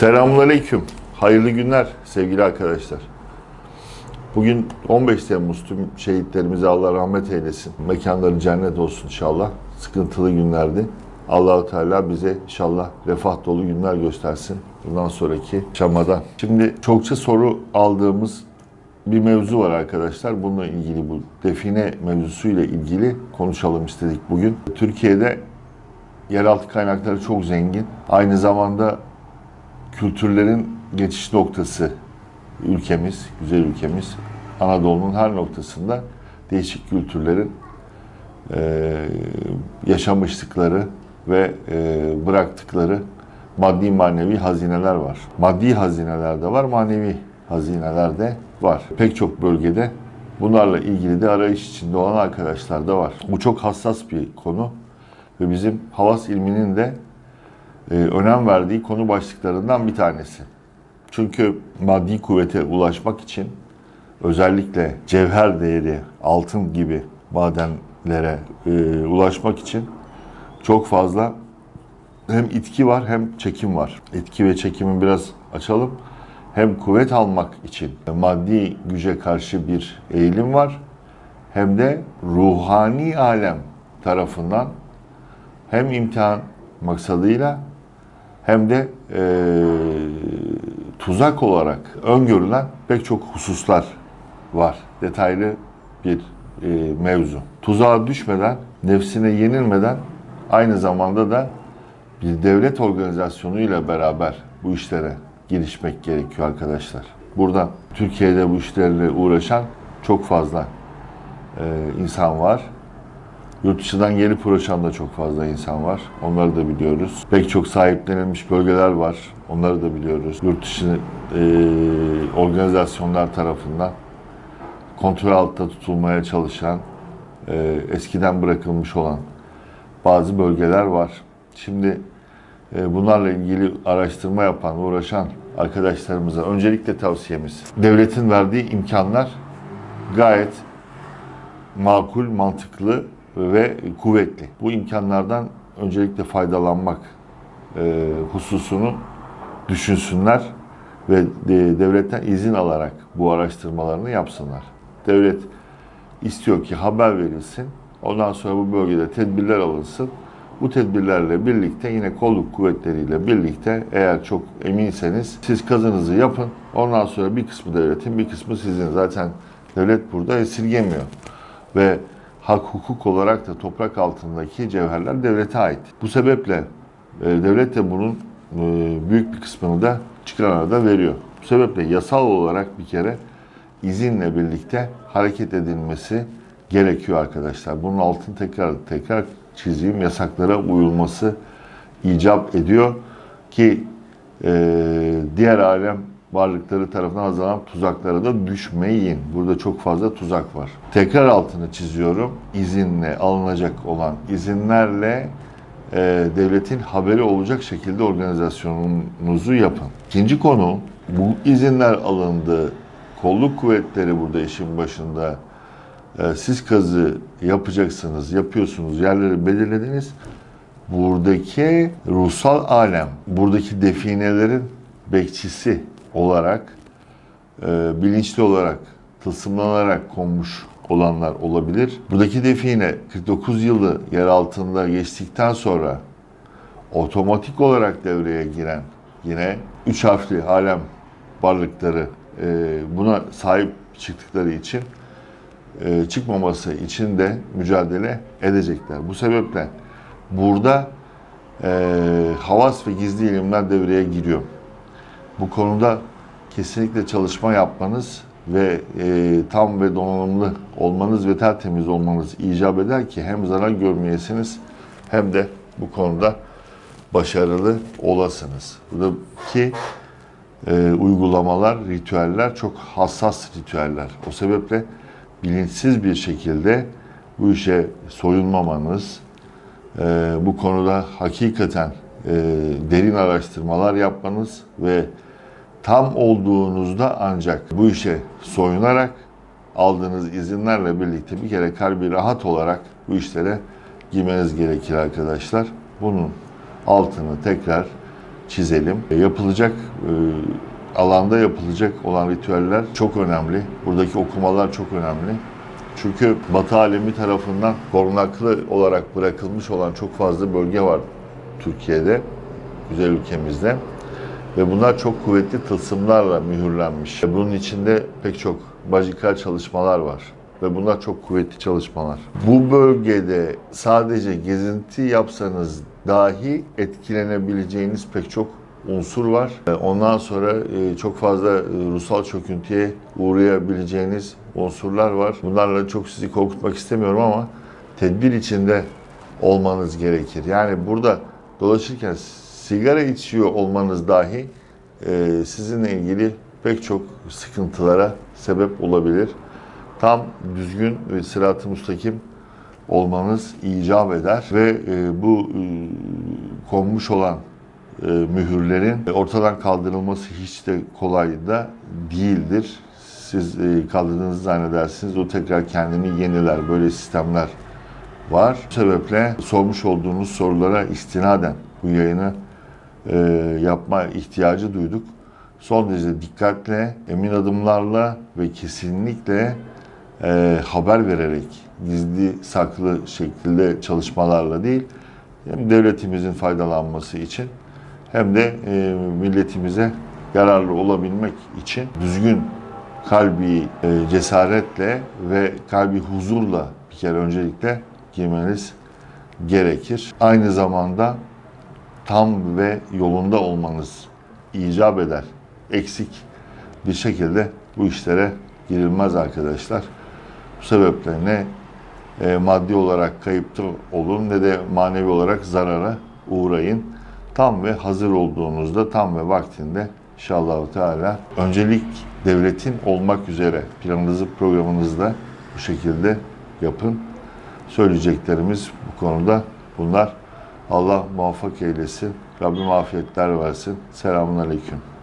Selamünaleyküm. Hayırlı günler sevgili arkadaşlar. Bugün 15 Temmuz tüm şehitlerimize Allah rahmet eylesin. Mekanları cennet olsun inşallah. Sıkıntılı günlerdi. Allahu Teala bize inşallah refah dolu günler göstersin. Bundan sonraki şamadan. Şimdi çokça soru aldığımız bir mevzu var arkadaşlar. Bununla ilgili bu define mevzusuyla ilgili konuşalım istedik bugün. Türkiye'de yeraltı kaynakları çok zengin. Aynı zamanda kültürlerin geçiş noktası ülkemiz, güzel ülkemiz. Anadolu'nun her noktasında değişik kültürlerin eee, yaşamışlıkları ve eee, bıraktıkları maddi manevi hazineler var. Maddi hazineler de var, manevi hazineler de var. Pek çok bölgede bunlarla ilgili de arayış içinde olan arkadaşlar da var. Bu çok hassas bir konu ve bizim havas ilminin de e, önem verdiği konu başlıklarından bir tanesi. Çünkü maddi kuvvete ulaşmak için özellikle cevher değeri, altın gibi madenlere e, ulaşmak için çok fazla hem itki var hem çekim var. İtki ve çekimi biraz açalım. Hem kuvvet almak için maddi güce karşı bir eğilim var. Hem de ruhani alem tarafından hem imtihan maksadıyla hem de e, tuzak olarak öngörülen pek çok hususlar var. Detaylı bir e, mevzu. Tuzağa düşmeden, nefsine yenilmeden aynı zamanda da bir devlet organizasyonuyla beraber bu işlere girişmek gerekiyor arkadaşlar. Burada Türkiye'de bu işlerle uğraşan çok fazla e, insan var. Yurt dışından gelip uğraşan da çok fazla insan var. Onları da biliyoruz. Pek çok sahiplenilmiş bölgeler var. Onları da biliyoruz. Yurt dışı e, organizasyonlar tarafından kontrol altında tutulmaya çalışan, e, eskiden bırakılmış olan bazı bölgeler var. Şimdi e, bunlarla ilgili araştırma yapan, uğraşan arkadaşlarımıza öncelikle tavsiyemiz. Devletin verdiği imkanlar gayet makul, mantıklı ve kuvvetli. Bu imkanlardan öncelikle faydalanmak e, hususunu düşünsünler ve de- devletten izin alarak bu araştırmalarını yapsınlar. Devlet istiyor ki haber verilsin. Ondan sonra bu bölgede tedbirler alınsın. Bu tedbirlerle birlikte yine kolluk kuvvetleriyle birlikte eğer çok eminseniz siz kazınızı yapın. Ondan sonra bir kısmı devletin bir kısmı sizin. Zaten devlet burada esirgemiyor. Ve hak hukuk olarak da toprak altındaki cevherler devlete ait. Bu sebeple e, devlet de bunun e, büyük bir kısmını da çıkarana da veriyor. Bu sebeple yasal olarak bir kere izinle birlikte hareket edilmesi gerekiyor arkadaşlar. Bunun altını tekrar tekrar çizeyim. Yasaklara uyulması icap ediyor ki e, diğer alem varlıkları tarafından hazırlanan tuzaklara da düşmeyin. Burada çok fazla tuzak var. Tekrar altını çiziyorum. İzinle alınacak olan izinlerle e, devletin haberi olacak şekilde organizasyonunuzu yapın. İkinci konu bu izinler alındı. Kolluk kuvvetleri burada işin başında. E, siz kazı yapacaksınız, yapıyorsunuz, yerleri belirlediniz. Buradaki ruhsal alem, buradaki definelerin bekçisi olarak, e, bilinçli olarak, tılsımlanarak konmuş olanlar olabilir. Buradaki define 49 yılı yer altında geçtikten sonra otomatik olarak devreye giren yine üç harfli alem varlıkları e, buna sahip çıktıkları için e, çıkmaması için de mücadele edecekler. Bu sebeple burada e, havas ve gizli ilimler devreye giriyor. Bu konuda kesinlikle çalışma yapmanız ve e, tam ve donanımlı olmanız ve tertemiz olmanız icap eder ki hem zarar görmeyesiniz hem de bu konuda başarılı olasınız. Buradaki e, uygulamalar, ritüeller çok hassas ritüeller. O sebeple bilinçsiz bir şekilde bu işe soyunmamanız, e, bu konuda hakikaten e, derin araştırmalar yapmanız ve tam olduğunuzda ancak bu işe soyunarak aldığınız izinlerle birlikte bir kere kalbi rahat olarak bu işlere girmeniz gerekir arkadaşlar. Bunun altını tekrar çizelim. Yapılacak e, alanda yapılacak olan ritüeller çok önemli. Buradaki okumalar çok önemli. Çünkü Batı alemi tarafından korunaklı olarak bırakılmış olan çok fazla bölge var Türkiye'de, güzel ülkemizde. Ve bunlar çok kuvvetli tılsımlarla mühürlenmiş. Bunun içinde pek çok bajikal çalışmalar var. Ve bunlar çok kuvvetli çalışmalar. Bu bölgede sadece gezinti yapsanız dahi etkilenebileceğiniz pek çok unsur var. Ondan sonra e, çok fazla e, ruhsal çöküntüye uğrayabileceğiniz unsurlar var. Bunlarla çok sizi korkutmak istemiyorum ama tedbir içinde olmanız gerekir. Yani burada dolaşırken sigara içiyor olmanız dahi e, sizinle ilgili pek çok sıkıntılara sebep olabilir. Tam düzgün ve sırat-ı müstakim olmanız icap eder ve e, bu e, konmuş olan e, mühürlerin ortadan kaldırılması hiç de kolay da değildir. Siz e, kaldırdığınızı zannedersiniz, o tekrar kendini yeniler. Böyle sistemler var. Bu sebeple sormuş olduğunuz sorulara istinaden bu yayını e, yapma ihtiyacı duyduk. Son derece dikkatle, emin adımlarla ve kesinlikle e, haber vererek, gizli saklı şekilde çalışmalarla değil, hem devletimizin faydalanması için hem de e, milletimize yararlı olabilmek için düzgün kalbi e, cesaretle ve kalbi huzurla bir kere öncelikle giymeniz gerekir. Aynı zamanda tam ve yolunda olmanız icap eder. Eksik bir şekilde bu işlere girilmez arkadaşlar. Bu sebeple ne e, maddi olarak kayıpta olun ne de manevi olarak zarara uğrayın. Tam ve hazır olduğunuzda tam ve vaktinde inşallah Teala öncelik devletin olmak üzere planınızı programınızda bu şekilde yapın. Söyleyeceklerimiz bu konuda bunlar. Allah muvaffak eylesin. Rabbim afiyetler versin. Selamun Aleyküm.